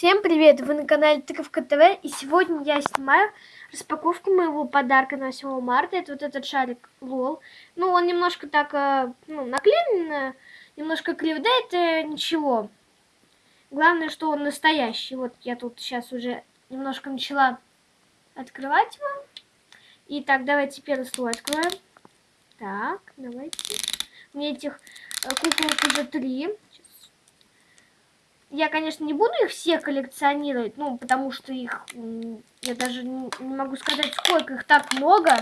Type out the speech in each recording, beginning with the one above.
Всем привет! Вы на канале Тыковка ТВ и сегодня я снимаю распаковку моего подарка на 8 марта. Это вот этот шарик Лол. Ну, он немножко так э, ну, наклеен, немножко крив, да это ничего. Главное, что он настоящий. Вот я тут сейчас уже немножко начала открывать его. Итак, давайте первый слой откроем. Так, давайте. У меня этих э, куколок уже три я, конечно, не буду их все коллекционировать, ну, потому что их, я даже не, могу сказать, сколько их так много.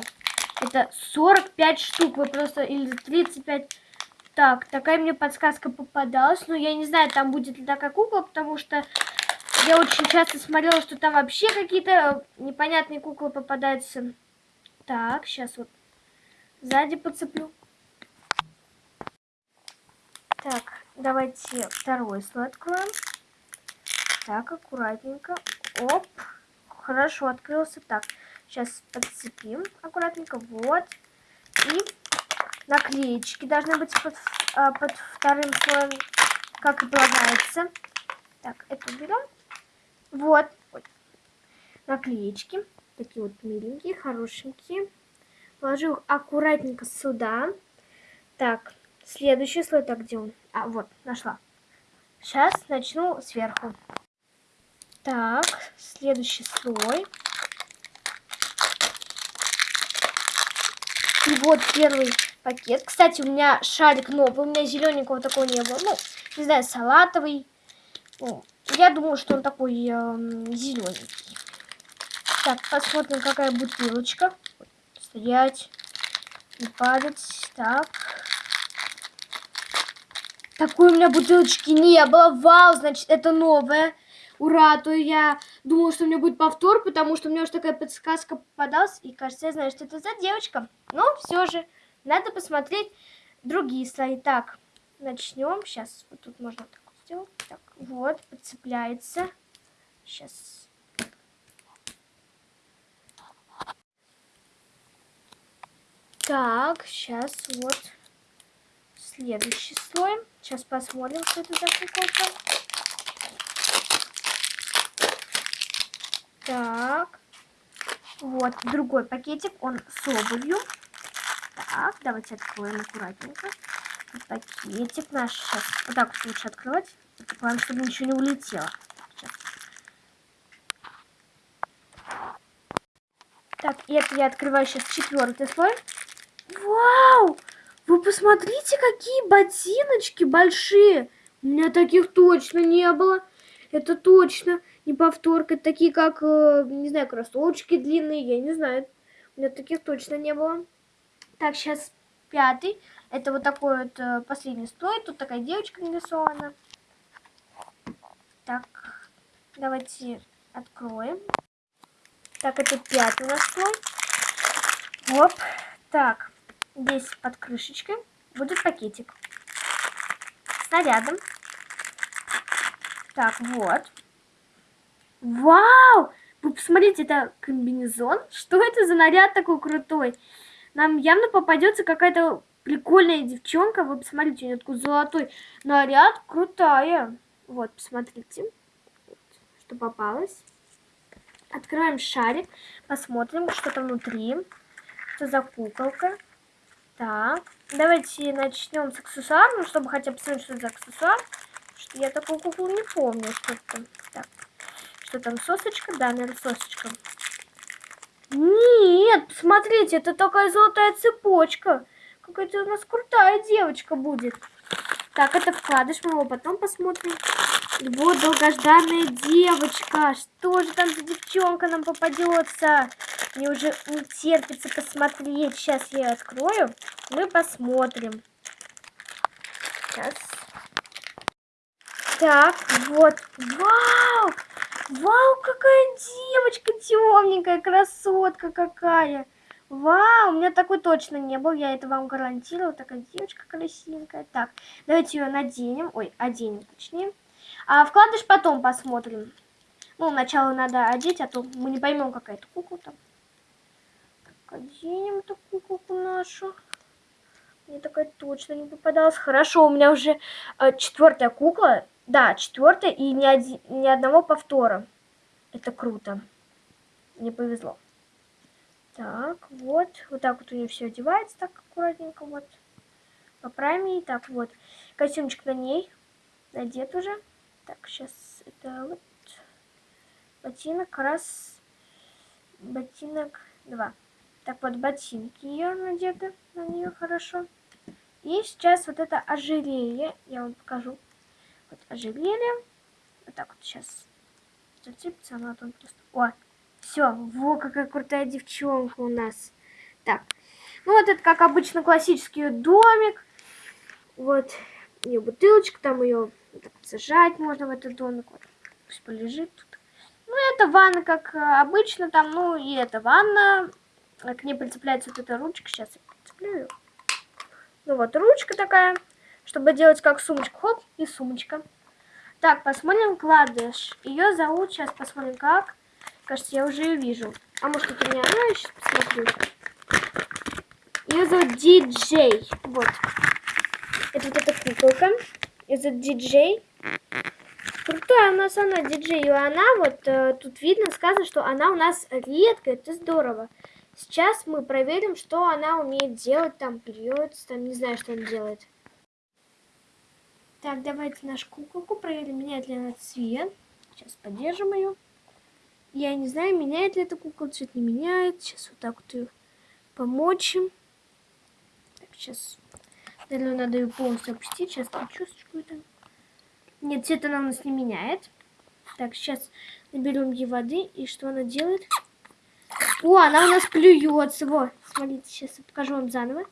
Это 45 штук, вы просто, или 35. Так, такая мне подсказка попадалась, но я не знаю, там будет ли такая кукла, потому что я очень часто смотрела, что там вообще какие-то непонятные куклы попадаются. Так, сейчас вот сзади подцеплю. Так, давайте второй слой откроем. Так, аккуратненько. Оп. Хорошо, открылся. Так, сейчас подцепим аккуратненько. Вот. И наклеечки должны быть под, а, под вторым слоем, как и полагается. Так, это уберем. Вот. Ой. Наклеечки. Такие вот миленькие, хорошенькие. Положу их аккуратненько сюда. Так, Следующий слой, так где он? А, вот, нашла. Сейчас начну сверху. Так, следующий слой. И вот первый пакет. Кстати, у меня шарик новый, у меня зелененького такого не было. Ну, не знаю, салатовый. Ну, я думаю, что он такой э, зелененький. Так, посмотрим, какая бутылочка. Стоять, не падать. Так. Такой у меня бутылочки не было. Вау, значит, это новое. Ура, а то я думала, что у меня будет повтор, потому что у меня уже такая подсказка попадалась. И кажется, я знаю, что это за девочка. Но все же, надо посмотреть другие слои. Так, начнем. Сейчас, вот тут можно так сделать. Так, вот, подцепляется. Сейчас. Так, сейчас вот следующий слой. Сейчас посмотрим, что это за куколка. Так. Вот, другой пакетик, он с обувью. Так, давайте откроем аккуратненько. Пакетик наш сейчас. Вот так вот лучше открывать. Главное, чтобы ничего не улетело. Сейчас. Так, это я открываю сейчас четвертый слой. Вау! Вы посмотрите, какие ботиночки большие. У меня таких точно не было. Это точно не повторка. Такие, как, э, не знаю, кроссовочки длинные. Я не знаю. У меня таких точно не было. Так, сейчас пятый. Это вот такой вот э, последний слой. Тут такая девочка нарисована. Так, давайте откроем. Так, это пятый у слой. Оп. Так, Здесь под крышечкой будет пакетик нарядом. Так, вот. Вау! Вы посмотрите, это комбинезон. Что это за наряд такой крутой? Нам явно попадется какая-то прикольная девчонка. Вы посмотрите, у нее такой золотой наряд. Крутая. Вот, посмотрите, что попалось. Открываем шарик, посмотрим, что там внутри. Что за куколка. Так, давайте начнем с аксессуаров, чтобы хотя бы посмотреть, что за аксессуар. Что я такую куклу не помню, что там. Так, что там, сосочка? Да, наверное, сосочка. Нет, посмотрите, это такая золотая цепочка. Какая-то у нас крутая девочка будет. Так, это вкладыш, мы его потом посмотрим. Вот долгожданная девочка. Что же там за девчонка нам попадется? Мне уже не терпится посмотреть. Сейчас я открою. Мы посмотрим. Сейчас. Так, вот. Вау! Вау, какая девочка темненькая, красотка какая. Вау, у меня такой точно не был, я это вам гарантирую. Такая девочка красивенькая. Так, давайте ее наденем. Ой, оденем точнее. А вкладыш потом посмотрим. Ну, сначала надо одеть, а то мы не поймем, какая это кукла там. Оденем эту куколку нашу. Мне такая точно не попадалась. Хорошо, у меня уже э, четвертая кукла. Да, четвертая и ни, один, ни одного повтора. Это круто. Мне повезло. Так, вот. Вот так вот у нее все одевается, так аккуратненько, вот. Поправим ей. Так, вот. Костюмчик на ней. Надет уже. Так, сейчас это вот. Ботинок раз. Ботинок два. Так вот, ботинки ее надеты на нее хорошо. И сейчас вот это ожерелье. Я вам покажу. Вот ожерелье. Вот так вот сейчас зацепится она там просто. О, все, во, какая крутая девчонка у нас. Так, ну вот это, как обычно, классический домик. Вот ее бутылочка, там ее так сажать можно в этот домик. Вот, пусть полежит тут. Ну, это ванна, как обычно, там, ну, и это ванна. К ней прицепляется вот эта ручка. Сейчас я прицеплю Ну, вот ручка такая, чтобы делать как сумочку. Хоп, и сумочка. Так, посмотрим кладыш. Ее зовут, сейчас посмотрим как. Кажется, я уже ее вижу. А может, это не она? Я сейчас посмотрю. Ее зовут Диджей. Вот. Это вот эта куколка. Ее зовут Диджей. Крутая у нас она, диджей. И она, вот э, тут видно, сказано, что она у нас редкая. Это здорово. Сейчас мы проверим, что она умеет делать. Там плюется, там не знаю, что она делает. Так, давайте нашу куколку проверим, меняет ли она цвет. Сейчас поддержим ее. Я не знаю, меняет ли эта кукла, цвет не меняет. Сейчас вот так вот ее помочим. Так, сейчас, наверное, надо ее полностью опустить. Сейчас там чувствую там. Нет, цвет она у нас не меняет. Так, сейчас наберем ей воды. И что она делает? О, она у нас плюется. Вот, смотрите, сейчас я покажу вам заново.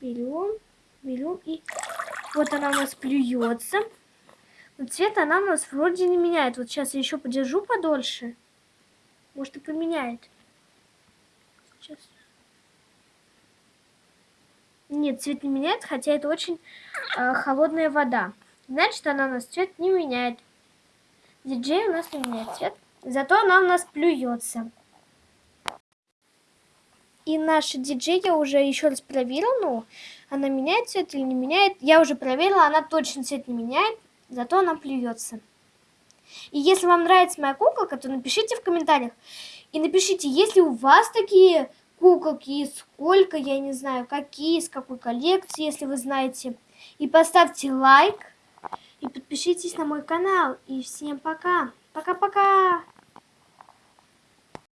Берем, берем и... Вот она у нас плюется. Но цвет она у нас вроде не меняет. Вот сейчас я еще подержу подольше. Может и поменяет. Сейчас. Нет, цвет не меняет, хотя это очень э, холодная вода. Значит, она у нас цвет не меняет. Диджей у нас не меняет цвет. Зато она у нас плюется. И наша диджей я уже еще раз проверила, ну, она меняет цвет или не меняет. Я уже проверила, она точно цвет не меняет, зато она плюется. И если вам нравится моя куколка, то напишите в комментариях. И напишите, есть ли у вас такие куколки, сколько, я не знаю, какие, из какой коллекции, если вы знаете. И поставьте лайк, и подпишитесь на мой канал. И всем пока. Пока-пока.